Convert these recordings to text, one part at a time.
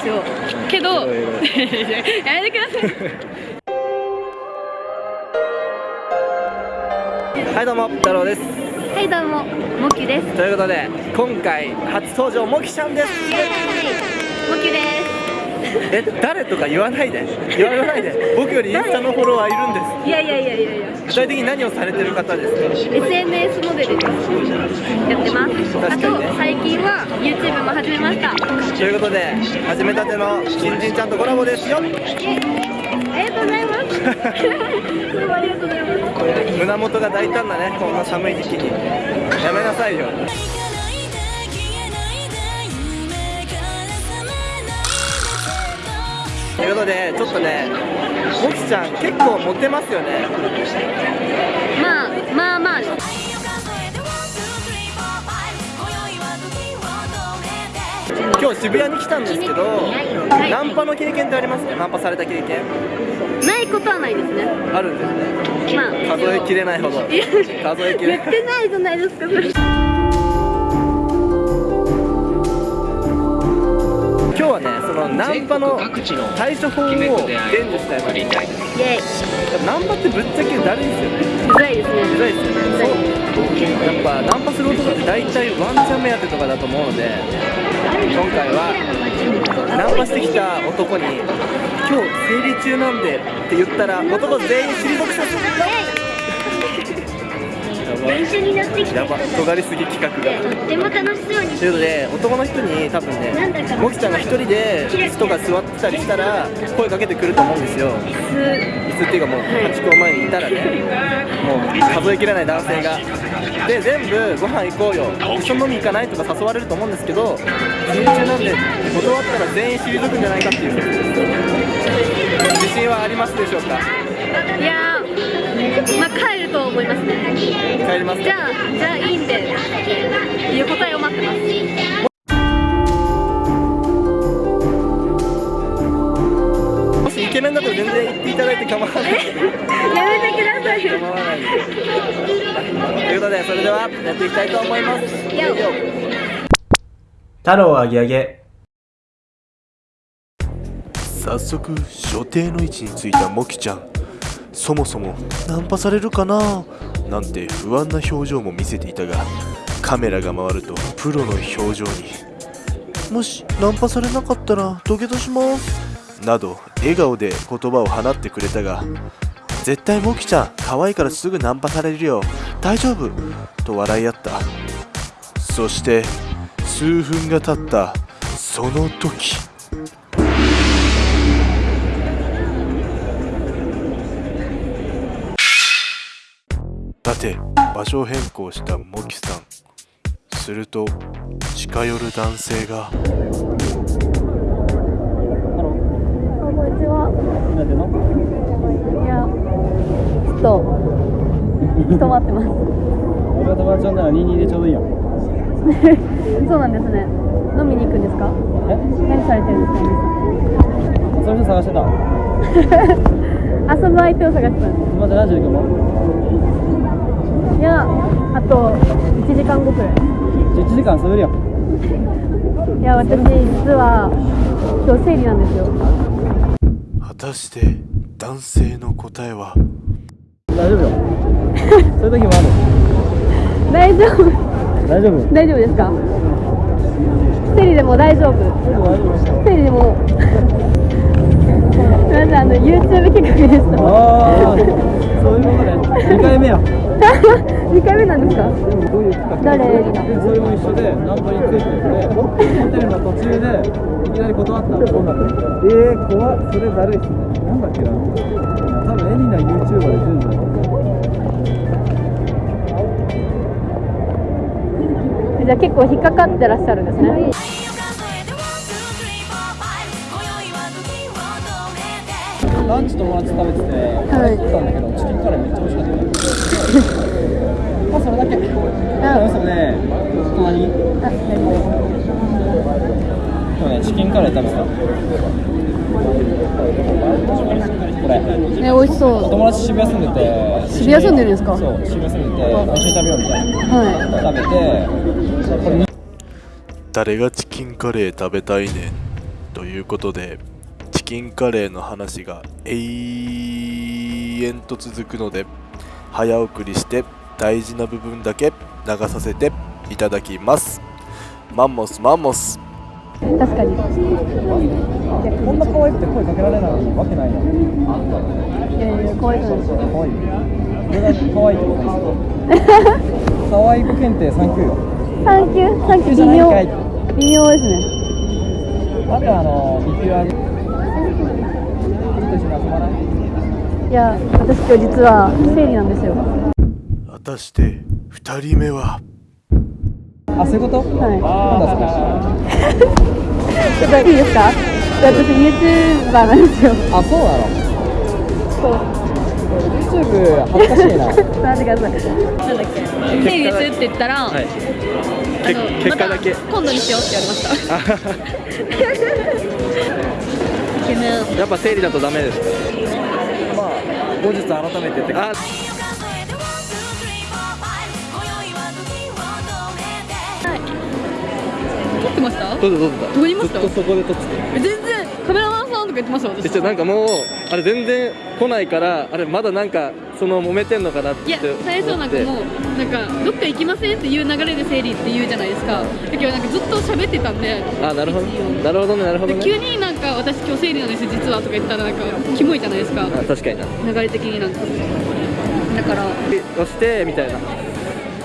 ですよ。けどやめてください。はいどうも太郎です。はいどうもモキです。ということで今回初登場もきちゃんです。イエーイ。モキですえ誰とか言わないで。言わないで。僕よりインスタのフォロワーいるんです。いやいやいやいやいや。具体的に何をされてる方ですか？SNS モデルです。やってますあと最近は YouTube も始めました。ということで始めたての新人ちゃんとコラボですよ。ありがとうございます。どうもありがとうございます胸元が大胆なねこんな寒い時期に。やめなさいよということでちょっとねもきちゃん結構モテますよね。まあまあまあ。今日渋谷に来たんですけどはい。ナンパの経験ってありますか？ナンパされた経験。ないことはないですね。あるんですね。まあ。数えきれないほど。数えきれない。言ってないじゃないですかそれ今日はねそのナンパの対処法を伝授したいとイエーイナンパってぶっちゃけだるいですよねうざいですねうざいですよねそうやっぱナンパする男って大体ワンチャン目当てとかだと思うので今回はナンパしてきた男に「今日生理中なんで」って言ったら男全員退くさせるやば練習になってきやば尖りすぎ企画が。とっても楽しそうに。ということで男の人に多分ねもきちゃんが一人で椅子とか座ってたりしたら声かけてくると思うんですよ。椅子。っていうかもうハチ公前にいたらね。もう数えきれない男性が。で全部ご飯行こうよ。一緒に飲み行かないとか誘われると思うんですけど生理中なんで断ったら全員退くんじゃないかっていう自信はありますでしょうか？いやーまあ帰ると思いますね。帰りますか？じゃあじゃあいいんでっていう答えを待ってます。もしイケメンだと全然言っていただいて構わない。やめてくださいよ。構わないということでそれではやっていきたいと思います。よ太郎あげあげ早速所定の位置についたモキちゃんそもそもナンパされるかな？なんて不安な表情も見せていたがカメラが回るとプロの表情にもしナンパされなかったら土下座します。など笑顔で言葉を放ってくれたが絶対モキちゃん可愛いからすぐナンパされるよ。大丈夫？と笑い合った。そして数分が経った。その時さて場所を変更したモキさん。すると近寄る男性が。こんにちは。いや、ちょっと、人待ってます。俺が友達呼んだら22でちょうどいいよそうなんですね。飲みに行くんですか？え？何されてるんですか？それで探してた。遊ぶ相手を探してた。んで友達何時に来るのす。いや、あと1時間後くらい。11時間遊べるよ いや、私、実は、今日生理なんですよ。果たして男性の答えは？大丈夫よ そういう時もある大丈夫、大丈夫大丈夫ですか？生理でも大丈夫。生理でも。すみません、あの、YouTube 企画でした。そういうことね2回目や2 回目なんですか？どういう企画？誰？それも一緒でナンパについててホテルの途中でいきなり断ったのそうなの？えー、怖っ。それだるいっすね？なんだっけな？多分エリナ YouTuber で出るんじゃないじゃあ結構引っかかってらっしゃるんですね。ランチ友達食べてて、はい食ったんだけど、チキンカレーめっちゃ美味しかったよ。まあそれだけ。あ、嘘ね。隣に。あ、今ね、チキンカレー食べてた。これ。ね、美味しそう。友達渋谷住んでて。渋谷住んでるんですか？そう、渋谷住んでて、一緒に食べようみたいな。は食べて、これ誰がチキンカレー食べたいねんということでチキンカレーの話が永遠と続くので早送りして大事な部分だけ流させていただきます。マンモスマンモス。確かに。こんな可愛くて声かけられないわけないやん。いやいや可愛い。そうですよ可愛い。これが可愛いってことですよ可愛い子検定3級よ。サンキュー？サンキュー。微妙。微妙ですね。あとあのビキュアで君と一緒に遊ばないいや私今日実は生理なんですよ。果たして2人目は？あそういうこと？はい。なんだ。そ れちょっといいですか？私 YouTuber なんですよ。あそうなの？そう。YouTube 恥ずかしいな。待ってください。なんだっけ？生理するって言ったら、はい。あのけ結果だけ。また今度にしようって言われました やっぱ生理だとダメですまあ後日改めてってあ撮ってました？どうぞどうぞ。どこにいました？ずっとそこで撮っててえ全然カメラマンさんとか言ってました私。なんかもうあれ全然来ないからあれまだなんかその揉めてんのかなっていや最初なんかもうなんかどっか行きませんっていう流れで生理って言うじゃないですか。だけどなんかずっと喋ってたんであなるほど。なるほどねなるほどね。で急になんか私今日生理なんです実はとか言ったらなんかキモいじゃないですか。あ確かにな。流れ的になんか。だから、押してみたいな。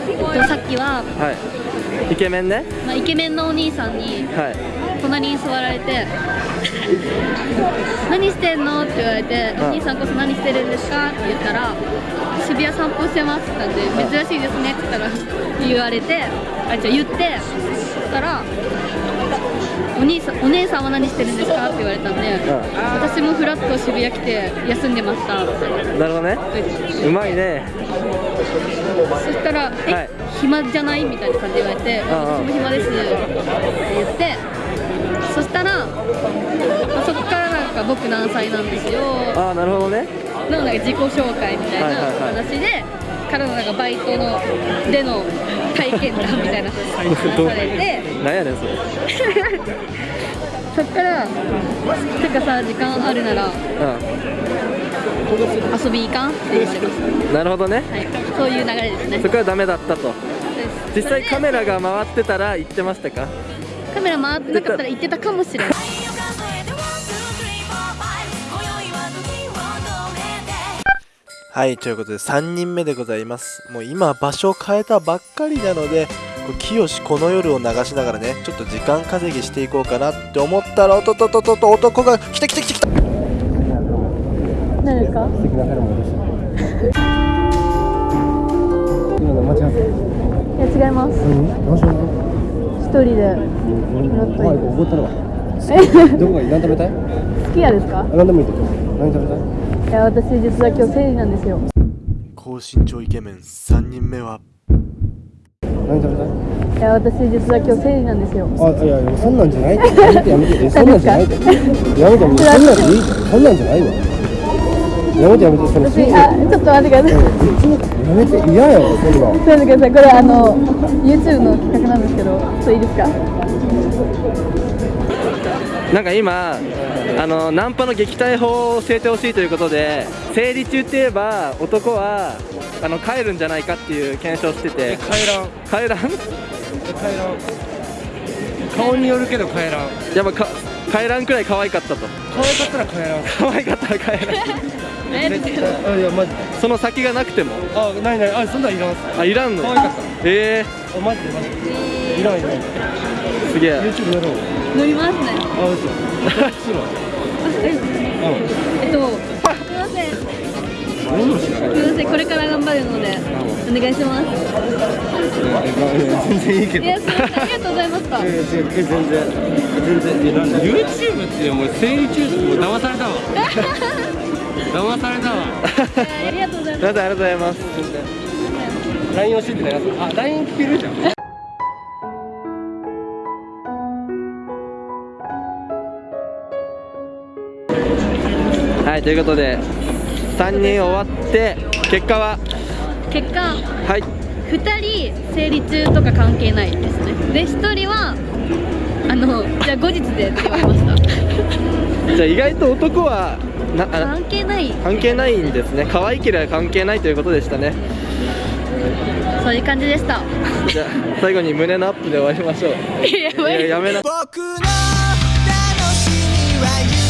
えっと、さっきは、はい。イケメンね。まあ、イケメンのお兄さんにはい。隣に座られて「何してんの?」って言われて「うん。お兄さんこそ何してるんですか?」って言ったら「渋谷散歩してます」って言ったんで「珍しいですね」って言ったら 言われてあじゃあ言ってそしたら「お兄さんお姉さんは何してるんですか?」って言われたんで「私もフラッと渋谷来て休んでました」ってなるほどね。うまいね。そしたら「え、はい。暇じゃない?」みたいな感じで言われて「ああ私も暇です」って言ってそしたら、まあそこからなんか僕何歳なんですよ。ああなるほどね。のなんか自己紹介みたいなはいはいはい。話で、からのなんかバイトのでの体験談みたいな。話されてなんやねんそれ。そっから「てかさ時間あるならう遊び行かん?」って言われましんなるほどね。た、はい、そういう流れですね。そこはダメだったと。実際カメララが回ってたら行ってましたか？カメラ回ってなかったら行ってたかもしれない。はいということで3人目でございます。もう今場所を変えたばっかりなのでこう清この夜を流しながらねちょっと時間稼ぎしていこうかなって思ったらおっとっとっとっとっと男が来た来た来た来た。何ですか？素敵な彼もいるし今の間違っていや違います。何何しよう一人で怖い怒ったるわ どこがいい？何食べたい？好きやですか？何でもいいけど何食べたい？いや私実は今日生理なんですよ。高身長イケメン3人目は。何食べたい？いや私実は今日生理なんですよ。あいやいやそんなんじゃないって。やめてやめて。えそんなんじゃないって。やめてやめてそんなんじゃいい。そんなんじゃないわやめてやめてその私あちょっと待ってくださいやめて嫌やわそんなん待ってくださいこれあの YouTube の企画なんですけどちょっといいですか？なんか今あのナンパの撃退法を教えてほしいということで生理中って言えば男はあの帰るんじゃないかっていう検証してて帰らん帰らん帰らん顔によるけど帰らんやっぱか帰らんくらい可愛かったと。可愛かったら帰らん可愛かったら帰らんえ絶対あいやマジでその先がなくても。あないない。あそんなんいらんっす。あいらんの？可愛かった。えあマジでマジで。いらんいらん。ー、すげえ。YouTube やろう。乗りますね。あ嘘。するわえっとすいません。すいません。これから頑張るのでお願いします。全然いいけど。いやすいません。ありがとうございましたえ全然全然全然。いやなんだ YouTube ってもう生理中もう騙されたわ 騙されたわ。ありがとうございます。ありがとうございます LINE 教えてないあ LINE 聞けるじゃん。はいということで3人終わって結果は？結果はい。2人生理中とか関係ないですね。で1人はあのじゃあ後日でって言われました。じゃあ意外と男はな関係ない。関係ないんですね。可愛いければ関係ないということでしたね。そういう感じでした。じゃあ最後に胸のアップで終わりましょう。いややめな。僕の楽しみは